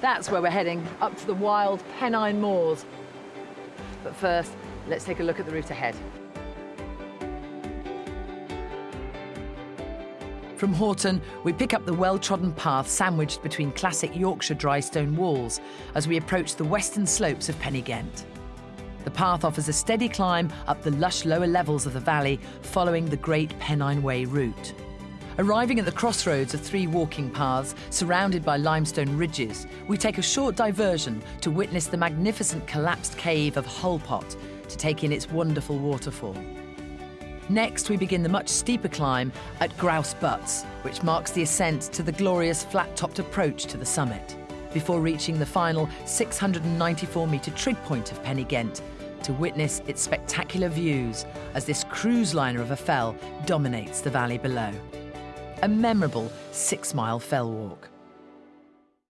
That's where we're heading, up to the wild Pennine Moors. But first, let's take a look at the route ahead. From Horton, we pick up the well-trodden path sandwiched between classic Yorkshire dry stone walls as we approach the western slopes of Pen-y-Ghent. The path offers a steady climb up the lush lower levels of the valley following the Great Pennine Way route. Arriving at the crossroads of three walking paths surrounded by limestone ridges, we take a short diversion to witness the magnificent collapsed cave of Hull Pot to take in its wonderful waterfall. Next, we begin the much steeper climb at Grouse Butts, which marks the ascent to the glorious flat-topped approach to the summit, before reaching the final 694-metre trig point of Pen-y-Ghent to witness its spectacular views as this cruise liner of a fell dominates the valley below. A memorable six-mile fell walk.